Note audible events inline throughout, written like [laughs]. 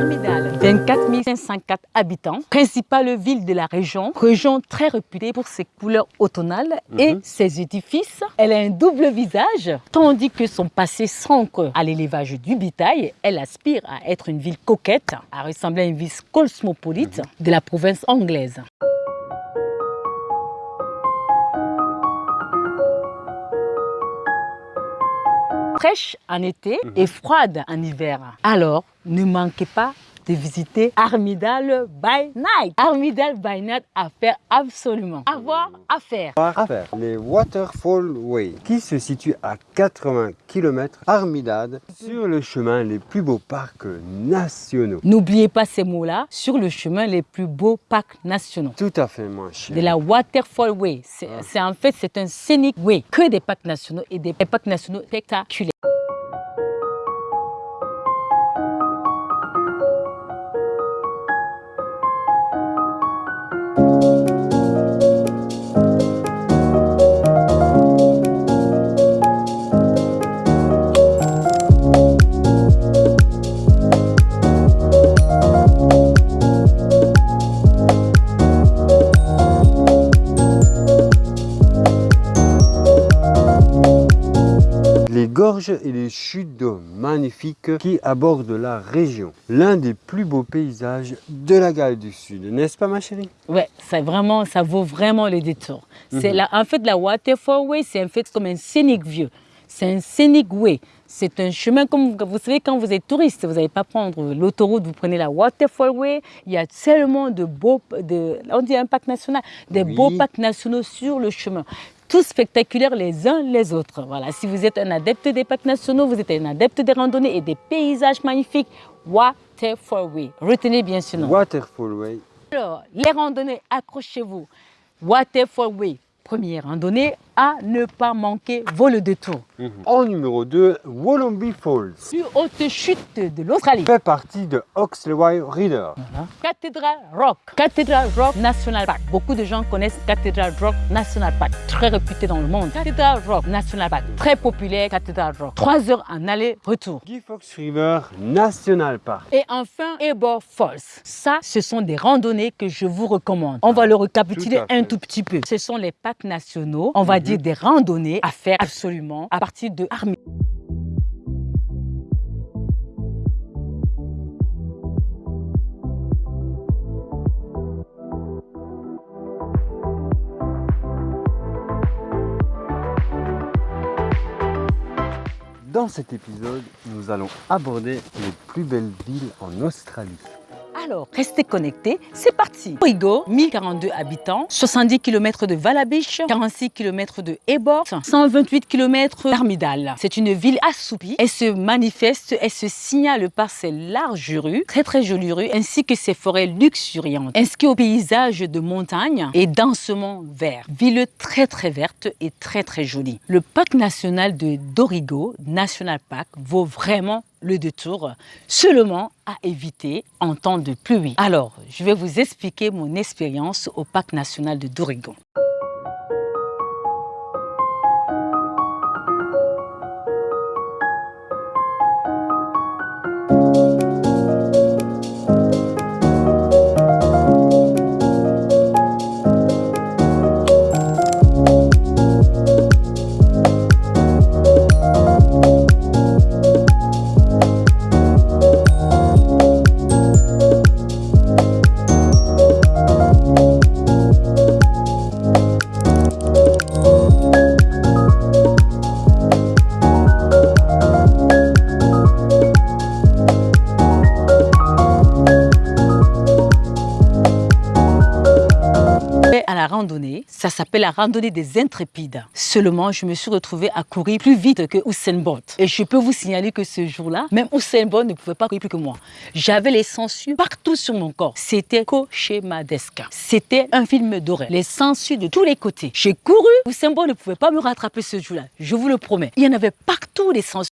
Armidal, 24 504 habitants, principale ville de la région, région très réputée pour ses couleurs automnales et Mhm. ses édifices. Elle a un double visage, tandis que son passé s'ancre à l'élevage du bétail. Elle aspire à être une ville coquette, à ressembler à une ville cosmopolite de la province anglaise. fraîche en été et froide en hiver. Alors, ne manquez pas de visiter Armidal by Night. Armidal by Night à faire absolument. À voir, à faire. à faire. Les Waterfall Way, qui se situe à 80 km Armidad, sur le chemin les plus beaux parcs nationaux. N'oubliez pas ces mots-là sur le chemin les plus beaux parcs nationaux. Tout à fait, mon cher. De la Waterfall Way. C'est c'est- en fait, c'est un scenic way. Que des parcs nationaux et des parcs nationaux spectaculaires. Gorges et les chutes d'eau magnifiques qui abordent la région. L'un des plus beaux paysages de la Galles du Sud, n'est-ce pas ma chérie? Ouais, ça vraiment, ça vaut vraiment le détour. C'est la, en fait la Waterfall Way, c'est en fait comme un scenic view. C'est un scenic way. C'est un chemin comme vous savez quand vous êtes touriste, vous n'allez pas prendre l'autoroute, vous prenez la Waterfall Way. Il y a tellement de beaux, de, on dit un parc national, des Oui. beaux parcs nationaux sur le chemin. Tous spectaculaires les uns les autres. Voilà. Si vous êtes un adepte des parcs nationaux, vous êtes un adepte des randonnées et des paysages magnifiques, Waterfall Way. Retenez bien ce nom. Waterfall Way. Alors, les randonnées, accrochez-vous. Waterfall Way, première randonnée à ne pas manquer, vaut le détour. En numéro 2, Wollombi Falls. Plus haute chute de l'Australie. Fait partie de Oxley Reader. Voilà. Cathedral Rock. Cathedral Rock National Park. Beaucoup de gens connaissent Cathedral Rock National Park, très réputé dans le monde. Cathedral Rock National Park, très populaire Cathedral Rock. Trois heures en aller-retour. Guy Fox River National Park. Et enfin, Ebor Falls. Ça, ce sont des randonnées que je vous recommande. On va le récapituler Tout à fait. un tout petit peu. Ce sont les parcs nationaux, on va dire des randonnées à faire absolument à partir de Armi. Dans cet épisode, nous allons aborder les plus belles villes en Australie. Alors, restez connectés, c'est parti. Origo, 1042 habitants, 70 km de Valabiche, 46 km de Ebor, 128 km d'Armidal. C'est une ville assoupie. Elle se manifeste, elle se signale par ses larges rues, très très jolies rues, ainsi que ses forêts luxuriantes, ainsi qu'au paysage de montagne et densément vert. Ville très très verte et très très jolie. Le parc national de Dorigo, National Park, vaut vraiment le détour seulement à éviter en temps de pluie. Alors, je vais vous expliquer mon expérience au parc national de Dorigo. Ça s'appelle la randonnée des intrépides. Seulement, je me suis retrouvée à courir plus vite que Usain Bolt. Et je peux vous signaler que ce jour-là, même Usain Bolt ne pouvait pas courir plus que moi. J'avais les sangsues partout sur mon corps. C'était cauchemardesque. C'était un film d'horreur. Les sangsues de tous les côtés. J'ai couru. Usain Bolt ne pouvait pas me rattraper ce jour-là. Je vous le promets. Il y en avait partout des sangsues.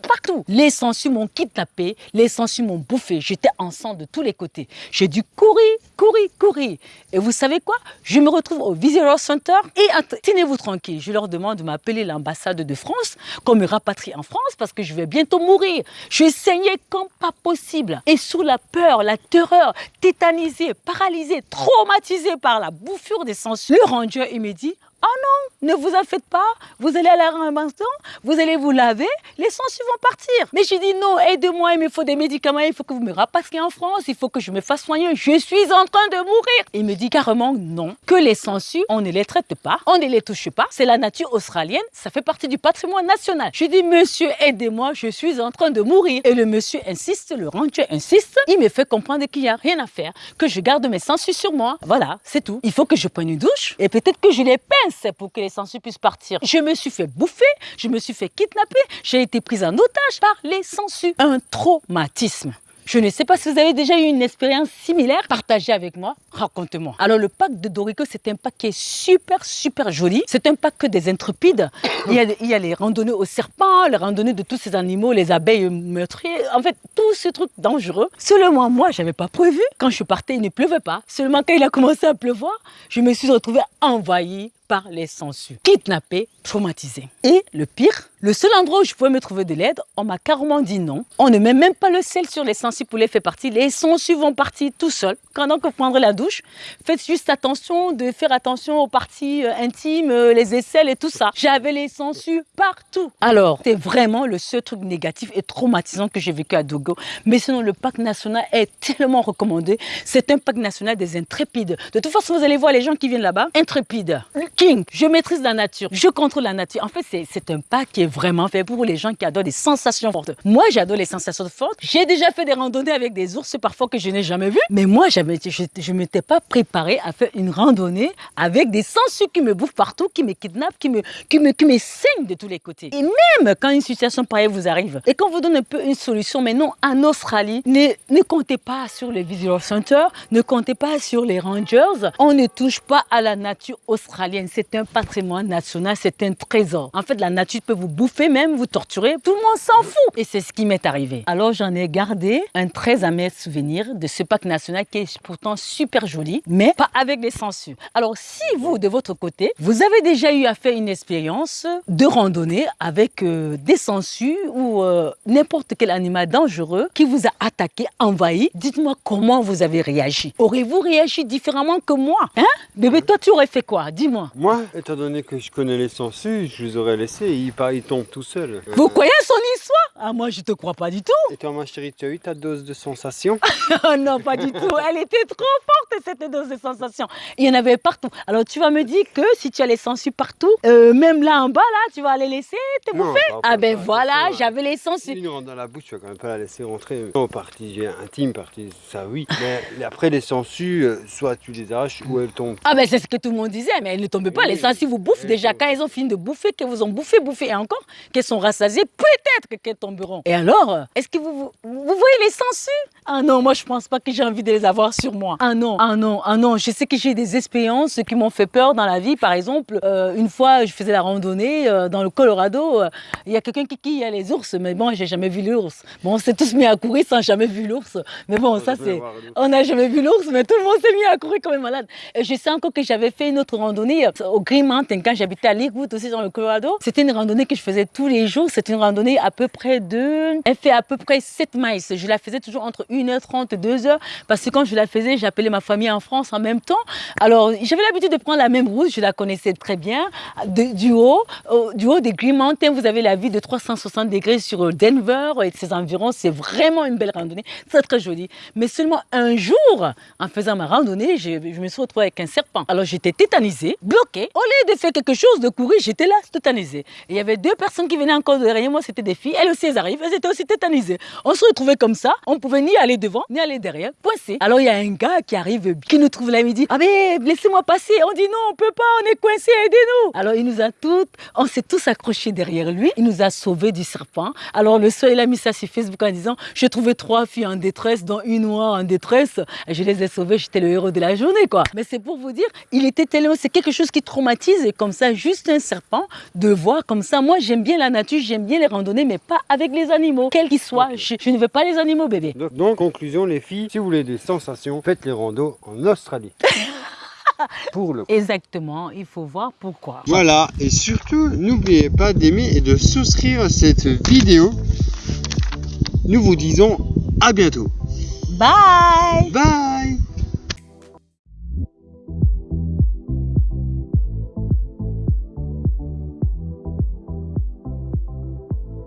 Partout. Les sangsues m'ont kidnappé, les sangsues m'ont bouffé. J'étais en de tous les côtés. J'ai dû courir, courir, courir. Et vous savez quoi? Je me retrouve au Visitor Center et tenez-vous tranquille. Je leur demande de m'appeler l'ambassade de France, qu'on me rapatrie en France parce que je vais bientôt mourir. Je saignais comme pas possible. Et sous la peur, la terreur, tétanisé, paralysé, traumatisé par la bouffure des sangsues, le ranger, il me dit Oh non, ne vous en faites pas, vous allez à la ramassage, vous allez vous laver, les sangsues vont partir. Mais j'ai dit non, aidez-moi, il me faut des médicaments, il faut que vous me rapatriez en France, il faut que je me fasse soigner, je suis en train de mourir. Il me dit carrément non, que les sangsues, on ne les traite pas, on ne les touche pas, c'est la nature australienne, ça fait partie du patrimoine national. Je dis monsieur, aidez-moi, je suis en train de mourir. Et le monsieur insiste, le ranger insiste, il me fait comprendre qu'il n'y a rien à faire, que je garde mes sangsues sur moi. Voilà, c'est tout. Il faut que je prenne une douche et peut-être que je les pince pour que les sangsues puissent partir. Je me suis fait bouffer, je me suis fait kidnapper, j'ai été prise en otage par les sangsues. Un traumatisme. Je ne sais pas si vous avez déjà eu une expérience similaire. Partagez avec moi, racontez-moi. Alors le parc de Dorico, c'est un parc qui est super, super joli. C'est un parc des intrépides. [coughs] Il y, a, il y a les randonnées aux serpents, les randonnées de tous ces animaux, les abeilles meurtrières. En fait, tous ces trucs dangereux. Seulement moi, je n'avais pas prévu. Quand je partais, il ne pleuvait pas. Seulement quand il a commencé à pleuvoir, je me suis retrouvée envahie par les sangsues, kidnappée, traumatisée. Et le pire, le seul endroit où je pouvais me trouver de l'aide, on m'a carrément dit non. On ne met même pas le sel sur les sangsues pour les faire partir. Les sangsues vont partir tout seuls. Pendant que vous prendrez la douche, faites juste attention de faire attention aux parties euh, intimes, euh, les aisselles et tout ça. J'avais les sangsues partout. Alors, c'est vraiment le seul truc négatif et traumatisant que j'ai vécu à Dogo. Mais sinon, le parc national est tellement recommandé. C'est un parc national des intrépides. De toute façon, vous allez voir les gens qui viennent là-bas, intrépides. King, je maîtrise la nature, je contrôle la nature. En fait, c'est un parc qui est vraiment fait pour les gens qui adorent des sensations fortes. Moi, j'adore les sensations fortes. J'ai déjà fait des randonnées avec des ours parfois que je n'ai jamais vus. Mais moi, je ne m'étais pas préparée à faire une randonnée avec des sangsues qui me bouffent partout, qui me kidnappent, qui me, qui me, qui me saignent de tous les côtés. Et même quand une situation pareille vous arrive et qu'on vous donne un peu une solution, mais non, en Australie, ne, ne comptez pas sur les visitor centers, ne comptez pas sur les rangers. On ne touche pas à la nature australienne. C'est un patrimoine national, c'est un trésor. En fait, la nature peut vous bouffer même, vous torturer. Tout le monde s'en fout. Et c'est ce qui m'est arrivé. Alors, j'en ai gardé un très amer souvenir de ce parc national qui est pourtant super joli, mais pas avec les sangsues. Alors, si vous, de votre côté, vous avez déjà eu à faire une expérience de randonnée avec euh, des sangsues ou euh, n'importe quel animal dangereux qui vous a attaqué, envahi, dites-moi comment vous avez réagi. Aurez-vous réagi différemment que moi Hein? Bébé, toi, tu aurais fait quoi? Dis-moi. Moi, étant donné que je connais les sangsues, je vous aurais laissé, il, il tombe tout seul. Vous croyez son histoire? Ah, moi, je te crois pas du tout. Et toi, ma chérie, tu as eu ta dose de sensation? Oh [laughs] non, pas du tout. Elle était trop forte, cette dose de sensation. Il y en avait partout. Alors, tu vas me dire que si tu as les sangsues partout, euh, même là en bas, là, tu vas les laisser te bouffer Ah ben voilà, j'avais les sangsues. Si rentre dans la bouche, tu vas quand même pas la laisser rentrer. Non, partie intime, partie, ça oui. Mais après, les sangsues, euh, soit tu les arraches ou elles tombent. Ah ben c'est ce que tout le monde disait, mais elles ne tombent pas. Les sangsues vous bouffent déjà. Quand elles ont fini de bouffer, qu'elles vous ont bouffé, bouffé et encore, qu'elles sont rassasiées, peut-être qu'elles tomberont. Et alors, est-ce que vous, vous, vous voyez les sangsues? Ah non, moi je pense pas que j'ai envie de les avoir sur moi. Ah non, ah non, ah non. Je sais que j'ai des expériences qui m'ont fait peur dans la vie. Par exemple, euh, une fois, je faisais la randonnée euh, dans le Colorado. euh, Il y a quelqu'un qui, qui a les ours, mais bon, j'ai jamais vu l'ours. Bon, on s'est tous mis à courir sans jamais vu l'ours. Mais bon, ça c'est. On n'a jamais vu l'ours, mais tout le monde s'est mis à courir comme malade. Et je sais encore que j'avais fait une autre randonnée au Green Mountain quand j'habitais à Lakewood aussi dans le Colorado. C'était une randonnée que je faisais tous les jours. C'était une randonnée à peu près de. Elle fait à peu près 7 miles. Je la faisais toujours entre 1h30 et 2h parce que quand je la faisais, j'appelais ma famille en France en même temps. Alors, j'avais l'habitude de prendre la même route, je la connaissais très bien. Du haut, au- du haut des Green Mountains, vous avez la vue de 360 degrés sur Denver et ses environs. C'est vraiment une belle randonnée, très très jolie. Mais seulement un jour, en faisant ma randonnée, je, me suis retrouvée avec un serpent. Alors j'étais tétanisée, bloquée. Au lieu de faire quelque chose, de courir, j'étais là, tétanisée. Et il y avait deux personnes qui venaient encore derrière moi, c'était des filles. Elles aussi, elles arrivent, elles étaient aussi tétanisées. On se retrouvait comme ça, on pouvait ni aller devant, ni aller derrière, coincé. Alors il y a un gars qui arrive, qui nous trouve là, il me dit Ah mais laissez-moi passer. On dit non, on peut pas, on est coincé, aidez-nous. Alors il nous a toutes, on s'est tous accrochés derrière lui. Il nous a sauvés du serpent. Alors le soir, il a mis ça sur Facebook en disant J'ai trouvé trois filles en détresse, dont une noire en détresse. Et je les ai sauvées, j'étais le héros de la journée, quoi. Mais c'est pour vous dire, il était tellement, c'est quelque chose qui traumatise et comme ça, juste un serpent, de voir comme ça. Moi, j'aime bien la nature, j'aime bien les randonnées, randonnée, mais pas avec les animaux, quels qu'ils soient. Je, je ne veux pas les animaux, bébé. Donc, donc, conclusion les filles, si vous voulez des sensations, faites les randos en Australie. [laughs] Pour le Exactement, il faut voir pourquoi. Voilà, et surtout, n'oubliez pas d'aimer et de souscrire à cette vidéo. Nous vous disons à bientôt. Bye Bye